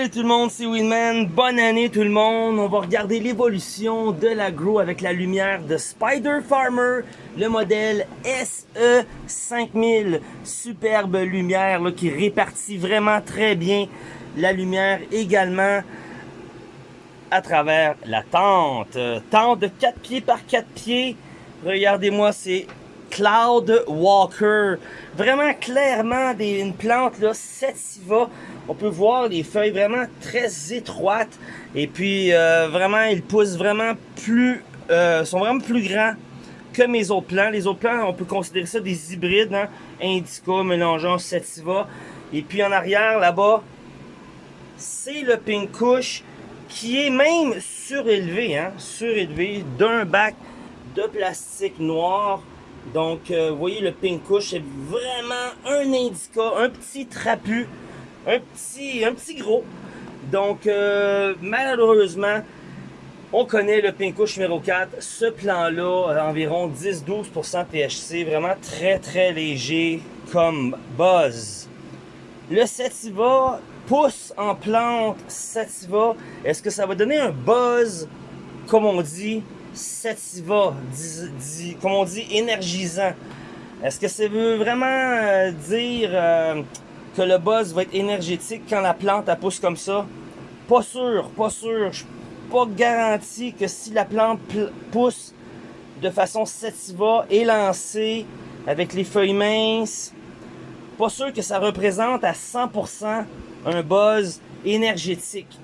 Salut tout le monde, c'est Winman. Bonne année tout le monde. On va regarder l'évolution de l'agro avec la lumière de Spider Farmer, le modèle SE5000. Superbe lumière là, qui répartit vraiment très bien la lumière également à travers la tente. Tente de 4 pieds par 4 pieds. Regardez-moi, c'est Cloud Walker. Vraiment clairement des, une plante là, sativa on peut voir les feuilles vraiment très étroites. Et puis, euh, vraiment, ils poussent vraiment plus... Euh, sont vraiment plus grands que mes autres plants. Les autres plants, on peut considérer ça des hybrides, hein? Indica mélangeant sativa. Et puis en arrière, là-bas, c'est le pink kush qui est même surélevé, hein? surélevé d'un bac de plastique noir. Donc, euh, vous voyez, le pink kush, c'est vraiment un indica, un petit trapu un petit, un petit gros. Donc, euh, malheureusement, on connaît le Pinkush numéro 4. Ce plan-là, euh, environ 10-12% THC, vraiment très très léger comme buzz. Le Sativa pousse en plante Sativa. Est-ce que ça va donner un buzz, comme on dit, Sativa, comme on dit, énergisant? Est-ce que ça veut vraiment euh, dire que le buzz va être énergétique quand la plante elle pousse comme ça. Pas sûr, pas sûr. Je suis pas garanti que si la plante pousse de façon sativa, élancée, avec les feuilles minces, pas sûr que ça représente à 100% un buzz énergétique.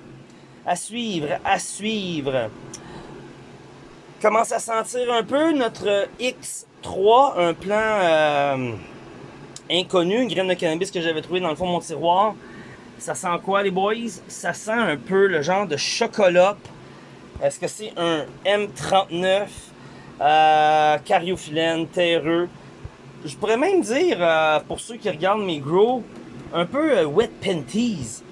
À suivre, à suivre. Commence à sentir un peu notre X3, un plan... Euh, inconnu, une graine de cannabis que j'avais trouvé dans le fond de mon tiroir. Ça sent quoi les boys? Ça sent un peu le genre de chocolat. Est-ce que c'est un M39 euh, cariophyllène terreux? Je pourrais même dire, euh, pour ceux qui regardent mes grows, un peu euh, wet panties.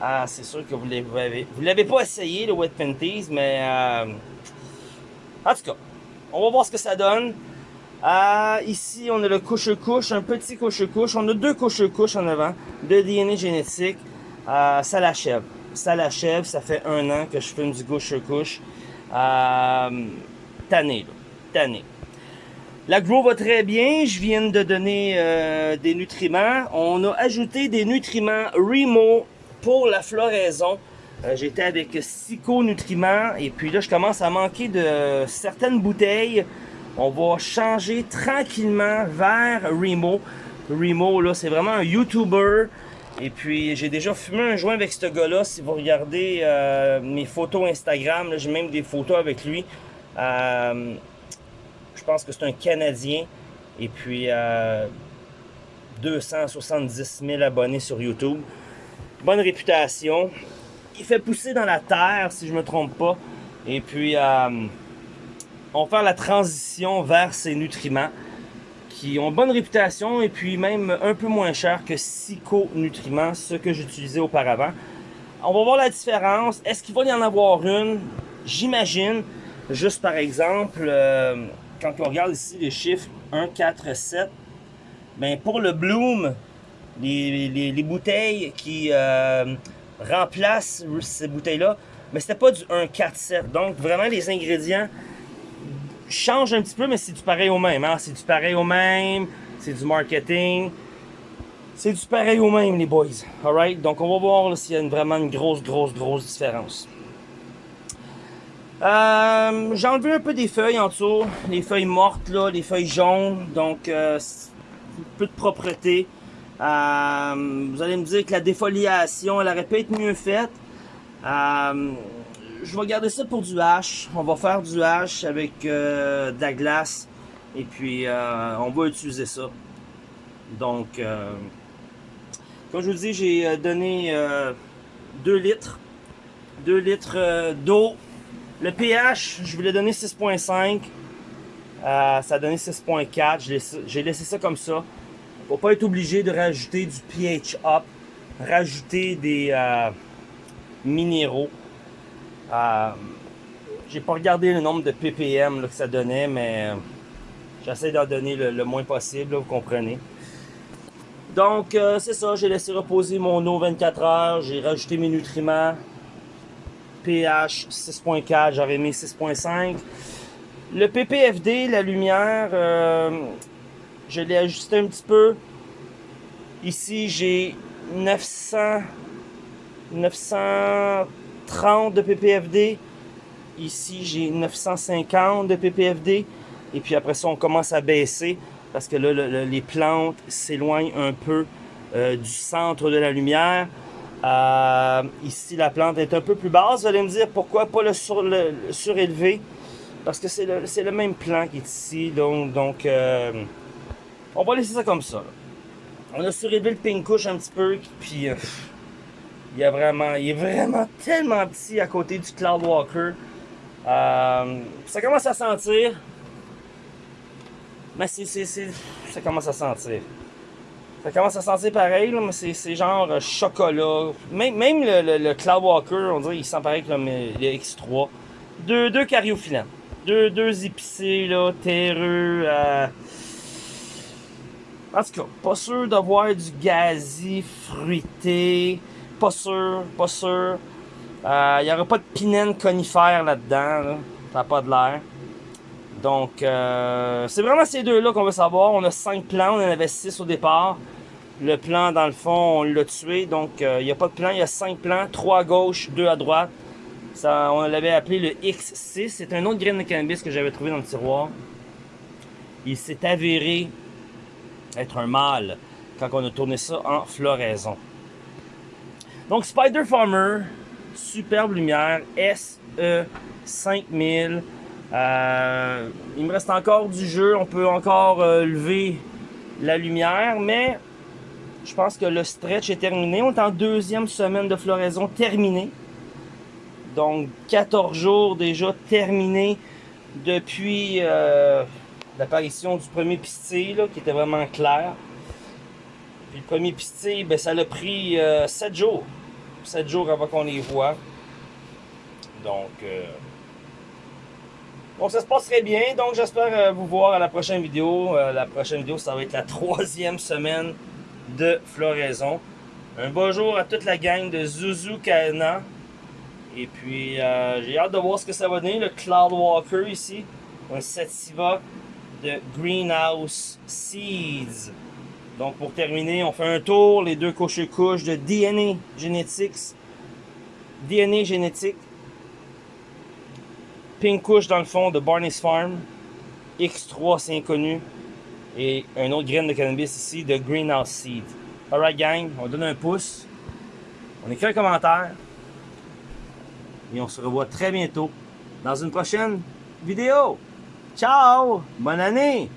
Ah, c'est sûr que vous l'avez vous l'avez pas essayé le wet panties, mais euh, en tout cas, on va voir ce que ça donne. Ah, ici, on a le couche-couche, un petit couche-couche. On a deux couche-couche en avant de DNA génétique. Ah, ça l'achève. Ça l'achève. Ça fait un an que je fume du couche-couche. Ah, tanné, là. Tanné. Va très bien. Je viens de donner euh, des nutriments. On a ajouté des nutriments Remo pour la floraison. Euh, J'étais avec Sico Nutriments. Et puis là, je commence à manquer de certaines bouteilles on va changer tranquillement vers Remo. Remo, là, c'est vraiment un YouTuber. Et puis, j'ai déjà fumé un joint avec ce gars-là. Si vous regardez euh, mes photos Instagram, j'ai même des photos avec lui. Euh, je pense que c'est un Canadien. Et puis, 270 euh, 000 abonnés sur YouTube. Bonne réputation. Il fait pousser dans la terre, si je me trompe pas. Et puis, on va faire la transition vers ces nutriments qui ont bonne réputation et puis même un peu moins cher que Psycho-nutriments, ce que j'utilisais auparavant. On va voir la différence. Est-ce qu'il va y en avoir une? J'imagine, juste par exemple, euh, quand on regarde ici les chiffres 1, 4, 7, ben pour le Bloom, les, bouteilles qui euh, remplacent ces bouteilles-là, mais c'était pas du 1, 4, 7. Donc vraiment les ingrédients change un petit peu, mais c'est du pareil au même. Hein? C'est du pareil au même, c'est du marketing. C'est du pareil au même, les boys. Alright? Donc, on va voir s'il y a vraiment une grosse, grosse, grosse différence. Euh, J'ai enlevé un peu des feuilles en dessous. Les feuilles mortes, là, les feuilles jaunes. Donc, euh, peu de propreté. Euh, vous allez me dire que la défoliation, elle aurait pu être mieux faite. Je vais garder ça pour du hache. On va faire du hache avec euh, de la glace. Et puis, euh, on va utiliser ça. Donc, euh, comme je vous dis, j'ai donné 2 litres. 2 litres d'eau. Le pH, je voulais donner 6.5. ça a donné 6.4. J'ai laissé ça comme ça. Faut pas être obligé de rajouter du pH up. Rajouter des minéraux. Euh, j'ai pas regardé le nombre de ppm que ça donnait, mais j'essaie d'en donner le, moins possible, vous comprenez. Donc, euh, c'est ça, j'ai laissé reposer mon eau 24 heures, j'ai rajouté mes nutriments. pH 6.4, j'avais mis 6.5. Le PPFD, la lumière, euh, je l'ai ajusté un petit peu. Ici, j'ai 900, 930 de PPFD. Ici, j'ai 950 de PPFD. Et puis après ça, on commence à baisser parce que là, les plantes s'éloignent un peu euh, du centre de la lumière. Euh, ici, la plante est un peu plus basse. Vous allez me dire pourquoi pas le, surélevé? Parce que c'est le, même plan qui est ici. Donc, euh, on va laisser ça comme ça. On a surélevé le pink couche un petit peu. Puis, il, a vraiment, il est vraiment tellement petit à côté du Cloud Walker. ça commence à sentir. Mais c'est, ça commence à sentir. Ça commence à sentir pareil, là, mais c'est, genre euh, chocolat. Même, même le, le, Cloud Walker, on dirait, il sent pareil comme le X3. Deux, deux cariophyllants. Deux, deux épicés, là, terreux. Euh... En tout cas, pas sûr d'avoir du gazi, fruité. Pas sûr, pas sûr. Il euh, n'y aura pas de pinène conifère là-dedans. Là. Ça n'a pas de l'air. Donc, euh, c'est vraiment ces deux-là qu'on veut savoir. On a cinq plans, on en avait six au départ. Le plan, dans le fond, on l'a tué. Donc, euh, il n'y a pas de plan, il y a cinq plans. Trois à gauche, deux à droite. Ça, on l'avait appelé le X6. C'est un autre grain de cannabis que j'avais trouvé dans le tiroir. Il s'est avéré être un mâle quand on a tourné ça en floraison. Donc, Spider Farmer, superbe lumière, SE 5000. Euh, il me reste encore du jeu, on peut encore euh, lever la lumière, mais je pense que le stretch est terminé. On est en deuxième semaine de floraison terminée. Donc 14 jours déjà terminés depuis euh, l'apparition du premier pistil qui était vraiment clair. Le premier pistil, ben, ça l'a pris 7 jours. 7 jours avant qu'on les voit. Donc donc ça se passe très bien. Donc j'espère euh, vous voir à la prochaine vidéo. Euh, la prochaine vidéo, ça va être la troisième semaine de floraison. Un bonjour à toute la gang de Zuzu Kana. Et puis euh, j'ai hâte de voir ce que ça va donner. Le Cloud Walker ici. Un sativa de Greenhouse Seeds. Donc pour terminer, on fait un tour, les deux couches-couches de DNA Genetics. DNA Génétique Pink Kush dans le fond de Barney's Farm. X3 c'est inconnu. Et un autre graine de cannabis ici de Greenhouse Seed. Alright gang, on donne un pouce. On écrit un commentaire. Et on se revoit très bientôt dans une prochaine vidéo. Ciao! Bonne année!